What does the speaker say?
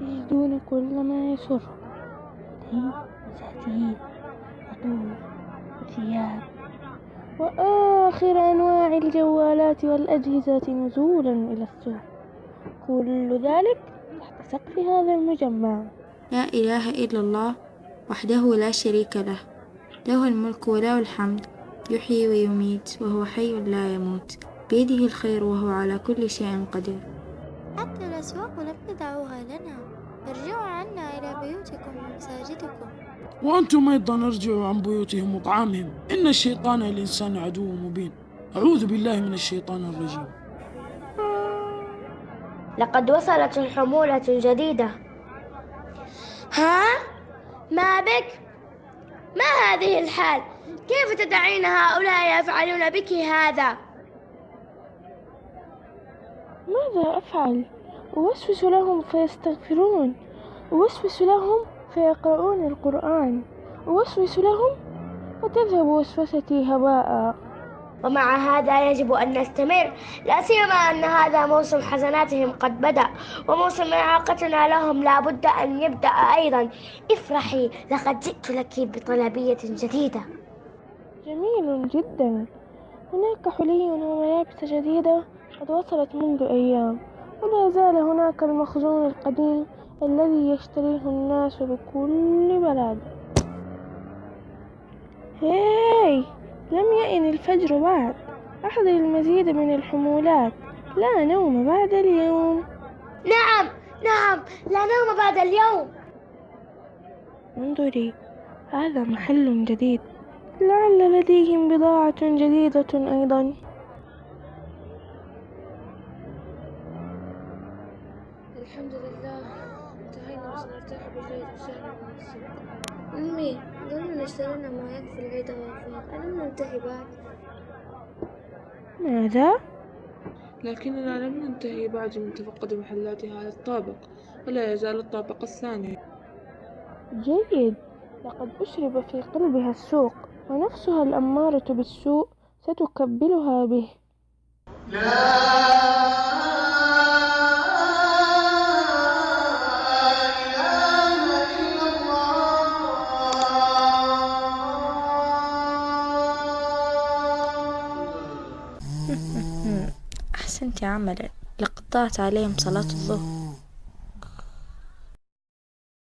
تجدون كل ما يسر. هدي وساتين عطور وثياب. وآخر أنواع الجوالات والأجهزة نزولا إلى السوق. كل ذلك تحت سقف هذا المجمع. لا إله إلا الله وحده لا شريك له. له الملك وله الحمد. يحيي ويميت وهو حي لا يموت. بيده الخير وهو على كل شيء قدير. حتى الأسواق لم تدعوها لنا ارجعوا عنا إلى بيوتكم ومساجدكم وأنتم أيضا ارجعوا عن بيوتهم وطعامهم إن الشيطان للإنسان عدو مبين أعوذ بالله من الشيطان الرجيم لقد وصلت حمولة جديدة ها؟ ما بك؟ ما هذه الحال؟ كيف تدعين هؤلاء يفعلون بك هذا؟ ماذا أفعل؟ أوسوس لهم فيستغفرون. أوسوس لهم فيقرؤون القرآن. أوسوس لهم وتذهب وسوستي هباء. ومع هذا يجب أن نستمر. لا سيما أن هذا موسم حسناتهم قد بدأ وموسم إعاقتنا لهم لا بد أن يبدأ أيضا. افرحي لقد جئت لك بطلبية جديدة. جميل جدا. هناك حلي وملابس جديدة قد وصلت منذ أيام. ولا زال هناك المخزون القديم الذي يشتريه الناس بكل بلد هاي! لم يئن الفجر بعد. أحضر المزيد من الحمولات. لا نوم بعد اليوم. نعم! نعم! لا نوم بعد اليوم. انظري هذا محل جديد. لعل لديهم بضاعة جديدة أيضا. الحمد لله. انتهينا وسنرتاح بالليل وسهلا من السوق أمي ظننا اشترينا ما يكفي العيد والوفاء ألم ننتهي بعد؟ ماذا؟ لكننا لم ننتهي بعد من تفقد محلات هذا الطابق ولا يزال الطابق الثاني. جيد. لقد أشرب في قلبها السوق ونفسها الأمارة بالسوء ستكبلها به. أحسنت عملا لقد ضاعت عليهم صلاة الظهر.